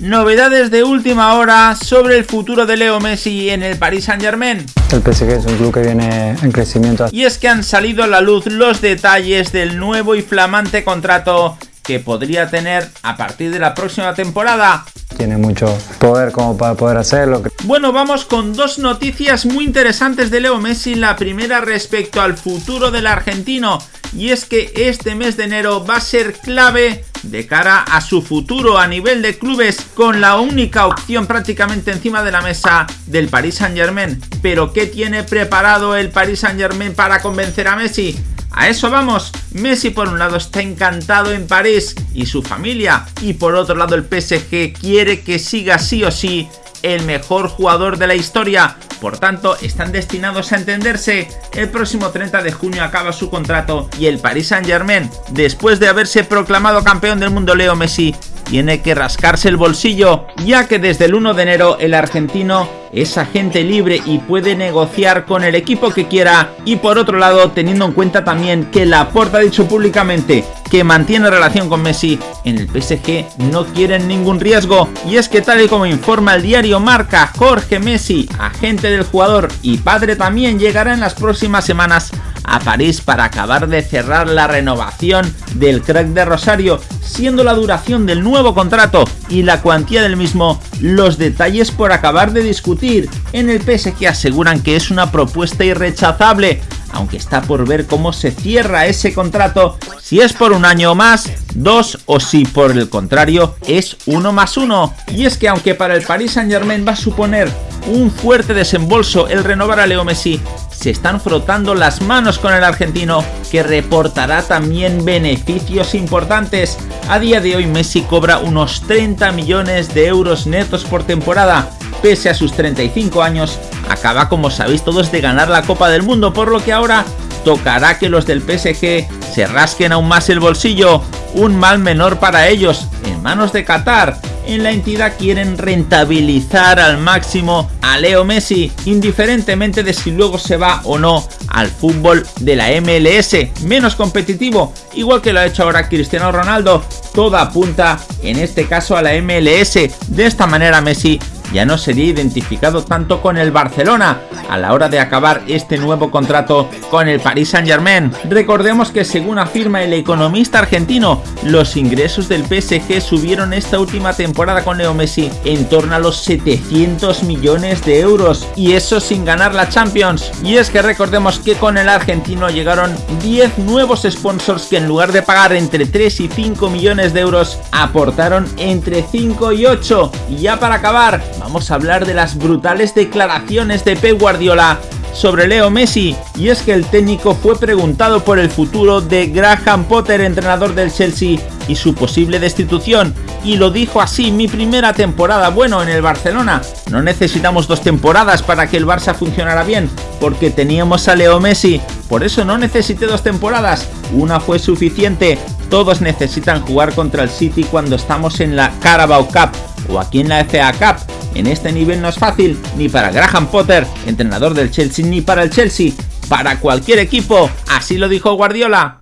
novedades de última hora sobre el futuro de Leo Messi en el Paris Saint Germain. El PSG es un club que viene en crecimiento. Y es que han salido a la luz los detalles del nuevo y flamante contrato que podría tener a partir de la próxima temporada. Tiene mucho poder como para poder hacerlo. Bueno, vamos con dos noticias muy interesantes de Leo Messi. La primera respecto al futuro del argentino y es que este mes de enero va a ser clave de cara a su futuro a nivel de clubes con la única opción prácticamente encima de la mesa del Paris Saint Germain. Pero ¿qué tiene preparado el Paris Saint Germain para convencer a Messi? A eso vamos, Messi por un lado está encantado en París y su familia y por otro lado el PSG quiere que siga sí o sí el mejor jugador de la historia por tanto, están destinados a entenderse. El próximo 30 de junio acaba su contrato y el Paris Saint Germain, después de haberse proclamado campeón del mundo Leo Messi, tiene que rascarse el bolsillo, ya que desde el 1 de enero el argentino es agente libre y puede negociar con el equipo que quiera. Y por otro lado teniendo en cuenta también que Laporta ha dicho públicamente que mantiene relación con Messi, en el PSG no quieren ningún riesgo. Y es que tal y como informa el diario Marca, Jorge Messi, agente del jugador y padre también llegará en las próximas semanas a París para acabar de cerrar la renovación del crack de Rosario, siendo la duración del nuevo contrato y la cuantía del mismo los detalles por acabar de discutir. En el PSG aseguran que es una propuesta irrechazable, aunque está por ver cómo se cierra ese contrato, si es por un año más, dos o si por el contrario es uno más uno. Y es que aunque para el Paris Saint Germain va a suponer un fuerte desembolso el renovar a Leo Messi, se están frotando las manos con el argentino que reportará también beneficios importantes. A día de hoy Messi cobra unos 30 millones de euros netos por temporada. Pese a sus 35 años, acaba como sabéis todos de ganar la Copa del Mundo, por lo que ahora tocará que los del PSG se rasquen aún más el bolsillo, un mal menor para ellos, en manos de Qatar, en la entidad quieren rentabilizar al máximo a Leo Messi, indiferentemente de si luego se va o no al fútbol de la MLS, menos competitivo, igual que lo ha hecho ahora Cristiano Ronaldo, todo apunta en este caso a la MLS, de esta manera Messi ya no sería identificado tanto con el Barcelona a la hora de acabar este nuevo contrato con el Paris Saint Germain. Recordemos que según afirma el economista argentino, los ingresos del PSG subieron esta última temporada con Leo Messi en torno a los 700 millones de euros y eso sin ganar la Champions. Y es que recordemos que con el argentino llegaron 10 nuevos sponsors que en lugar de pagar entre 3 y 5 millones de euros aportaron entre 5 y 8. Y ya para acabar, vamos a hablar de las brutales declaraciones de Pep Guardiola sobre Leo Messi. Y es que el técnico fue preguntado por el futuro de Graham Potter, entrenador del Chelsea y su posible destitución. Y lo dijo así, mi primera temporada, bueno, en el Barcelona. No necesitamos dos temporadas para que el Barça funcionara bien, porque teníamos a Leo Messi, por eso no necesité dos temporadas, una fue suficiente. Todos necesitan jugar contra el City cuando estamos en la Carabao Cup o aquí en la FA Cup en este nivel no es fácil ni para Graham Potter, entrenador del Chelsea, ni para el Chelsea, para cualquier equipo, así lo dijo Guardiola.